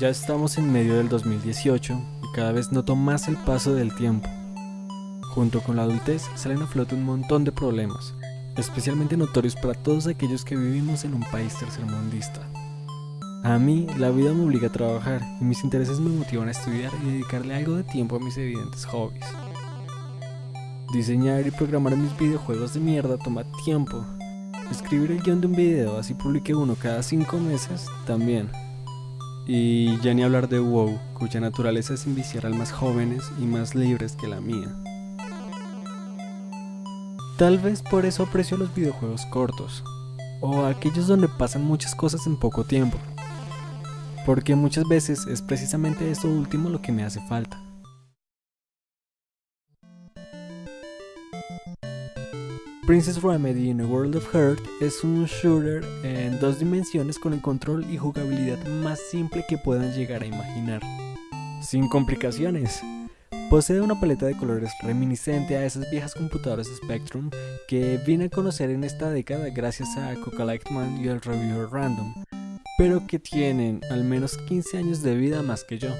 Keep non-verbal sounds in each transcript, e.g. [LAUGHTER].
Ya estamos en medio del 2018 y cada vez noto más el paso del tiempo. Junto con la adultez salen a flote un montón de problemas, especialmente notorios para todos aquellos que vivimos en un país tercermundista. A mí, la vida me obliga a trabajar y mis intereses me motivan a estudiar y dedicarle algo de tiempo a mis evidentes hobbies. Diseñar y programar mis videojuegos de mierda toma tiempo. Escribir el guion de un video, así publique uno cada 5 meses, también. Y ya ni hablar de WoW, cuya naturaleza es enviciar almas jóvenes y más libres que la mía. Tal vez por eso aprecio los videojuegos cortos, o aquellos donde pasan muchas cosas en poco tiempo, porque muchas veces es precisamente esto último lo que me hace falta. Princess Remedy in a World of Hurt es un shooter en dos dimensiones con el control y jugabilidad más simple que puedan llegar a imaginar. Sin complicaciones. Posee una paleta de colores reminiscente a esas viejas computadoras Spectrum que vine a conocer en esta década gracias a Coca Lightman y el Reviewer Random, pero que tienen al menos 15 años de vida más que yo.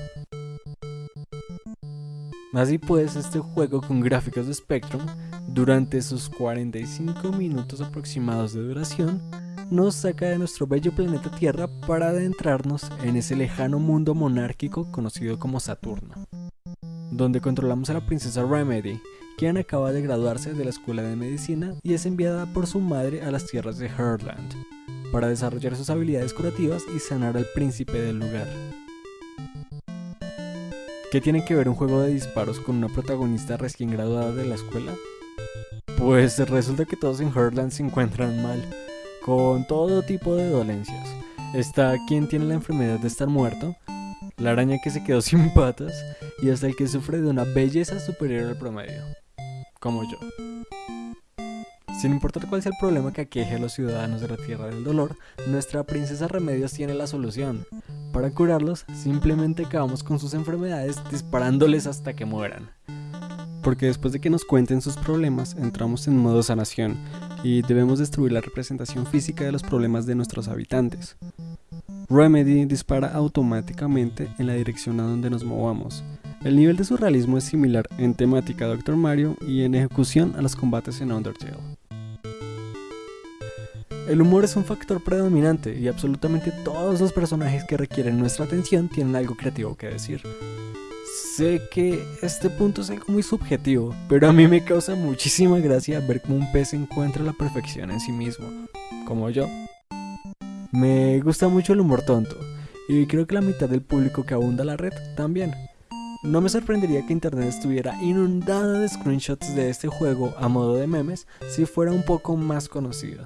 Así pues, este juego con gráficos de Spectrum durante sus 45 minutos aproximados de duración, nos saca de nuestro bello planeta Tierra para adentrarnos en ese lejano mundo monárquico conocido como Saturno, donde controlamos a la princesa Remedy, quien acaba de graduarse de la escuela de medicina y es enviada por su madre a las tierras de Heartland, para desarrollar sus habilidades curativas y sanar al príncipe del lugar. ¿Qué tiene que ver un juego de disparos con una protagonista recién graduada de la escuela? Pues resulta que todos en Heartland se encuentran mal, con todo tipo de dolencias. Está quien tiene la enfermedad de estar muerto, la araña que se quedó [LAUGHS] sin patas y hasta el que sufre de una belleza superior al promedio, como yo. Sin importar cuál sea el problema que aqueje a los ciudadanos de la Tierra del Dolor, nuestra princesa Remedios tiene la solución. Para curarlos, simplemente acabamos con sus enfermedades disparándoles hasta que mueran porque después de que nos cuenten sus problemas entramos en modo sanación y debemos destruir la representación física de los problemas de nuestros habitantes. Remedy dispara automáticamente en la dirección a donde nos movamos. El nivel de surrealismo es similar en temática a Dr. Mario y en ejecución a los combates en Undertale. El humor es un factor predominante y absolutamente todos los personajes que requieren nuestra atención tienen algo creativo que decir. Sé que este punto es algo muy subjetivo, pero a mí me causa muchísima gracia ver cómo un pez encuentra la perfección en sí mismo, como yo. Me gusta mucho el humor tonto, y creo que la mitad del público que abunda la red también. No me sorprendería que internet estuviera inundada de screenshots de este juego a modo de memes si fuera un poco más conocido.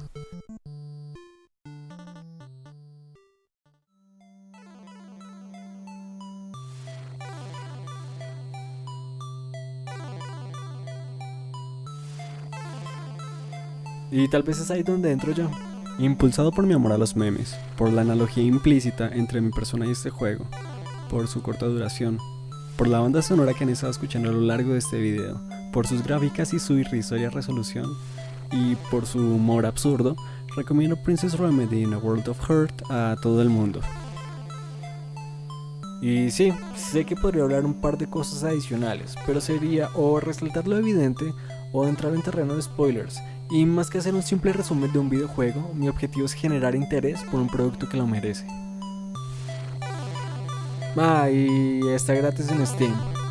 Y tal vez es ahí donde entro yo. Impulsado por mi amor a los memes, por la analogía implícita entre mi persona y este juego, por su corta duración, por la banda sonora que han estado escuchando a lo largo de este video, por sus gráficas y su irrisoria resolución, y por su humor absurdo, recomiendo Princess Remedy in a World of Hurt a todo el mundo. Y sí, sé que podría hablar un par de cosas adicionales, pero sería o resaltar lo evidente o entrar en terreno de spoilers, y más que hacer un simple resumen de un videojuego, mi objetivo es generar interés por un producto que lo merece. Ah, y está gratis en Steam.